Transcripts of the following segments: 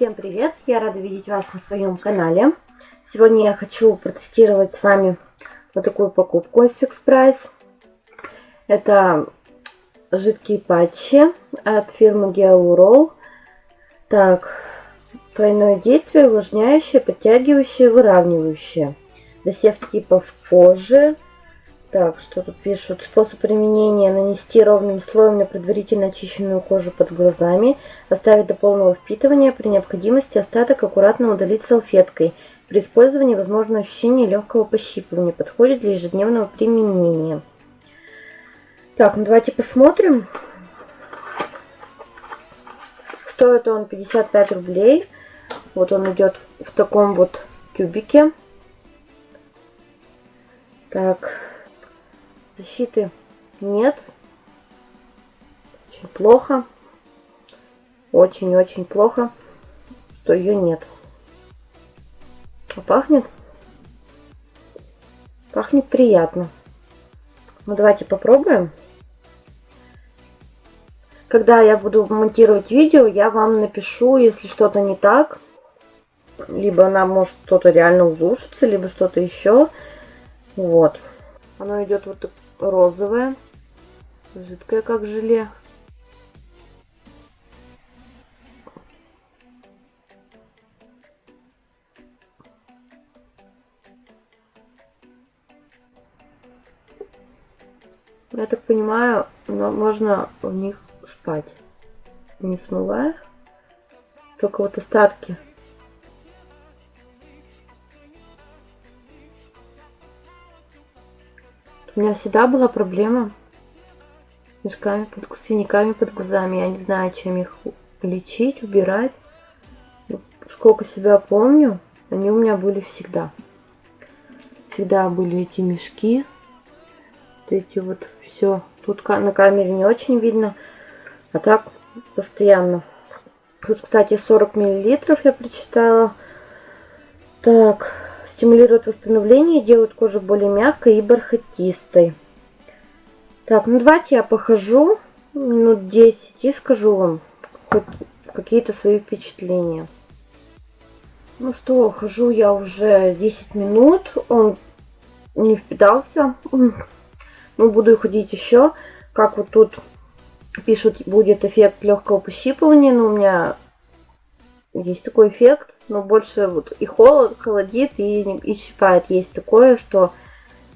Всем привет! Я рада видеть вас на своем канале. Сегодня я хочу протестировать с вами вот такую покупку из Fix Price. Это жидкие патчи от фирмы Geolurol. Так, тройное действие, увлажняющее, подтягивающее, выравнивающее. Досев типов кожи, так, что тут пишут? Способ применения. Нанести ровным слоем на предварительно очищенную кожу под глазами. Оставить до полного впитывания. При необходимости остаток аккуратно удалить салфеткой. При использовании возможно ощущение легкого пощипывания. Подходит для ежедневного применения. Так, ну давайте посмотрим. Стоит он 55 рублей. Вот он идет в таком вот тюбике. Так, Защиты нет. Очень плохо. Очень-очень плохо, что ее нет. А пахнет? Пахнет приятно. Ну, давайте попробуем. Когда я буду монтировать видео, я вам напишу, если что-то не так. Либо она может что-то реально улучшиться, либо что-то еще. Вот. Оно идет вот розовое, жидкое, как желе. Я так понимаю, можно в них спать, не смывая, только вот остатки У меня всегда была проблема с мешками, под, синяками под глазами. Я не знаю, чем их лечить, убирать. Сколько себя помню, они у меня были всегда. Всегда были эти мешки. Вот эти вот все. Тут на камере не очень видно. А так постоянно. Тут, кстати, 40 миллилитров я прочитала. Так, Стимулирует восстановление, делает кожу более мягкой и бархатистой. Так, ну давайте я похожу минут 10 и скажу вам какие-то свои впечатления. Ну что, хожу я уже 10 минут, он не впитался. Ну, буду ходить еще. Как вот тут пишут, будет эффект легкого пощипывания, но у меня есть такой эффект но больше вот и холод, холодит, и, и щипает. Есть такое, что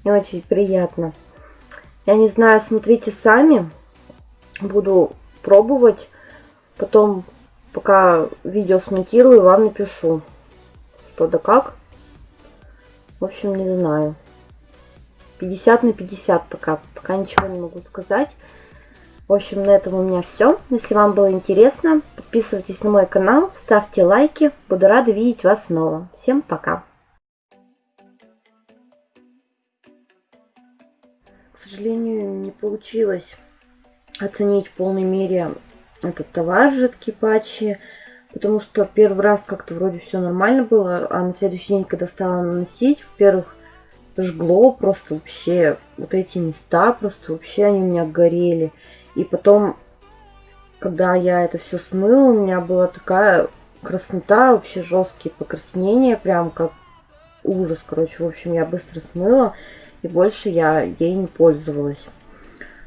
не очень приятно. Я не знаю, смотрите сами. Буду пробовать. Потом, пока видео смонтирую, вам напишу, что да как. В общем, не знаю. 50 на 50 пока. Пока ничего не могу сказать. В общем, на этом у меня все. Если вам было интересно, подписывайтесь на мой канал, ставьте лайки. Буду рада видеть вас снова. Всем пока! К сожалению, не получилось оценить в полной мере этот товар жидкие патчи, потому что первый раз как-то вроде все нормально было, а на следующий день, когда стала наносить, во-первых, жгло просто вообще вот эти места, просто вообще они у меня горели. И потом, когда я это все смыла, у меня была такая краснота, вообще жесткие покраснения, прям как ужас, короче. В общем, я быстро смыла, и больше я ей не пользовалась.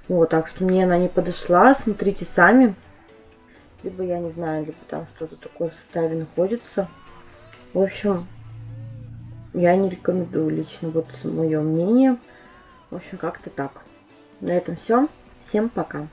Вот, так что мне она не подошла, смотрите сами. Либо я не знаю, либо там что-то такое в составе находится. В общем, я не рекомендую лично, вот мое мнение. В общем, как-то так. На этом все. Всем пока.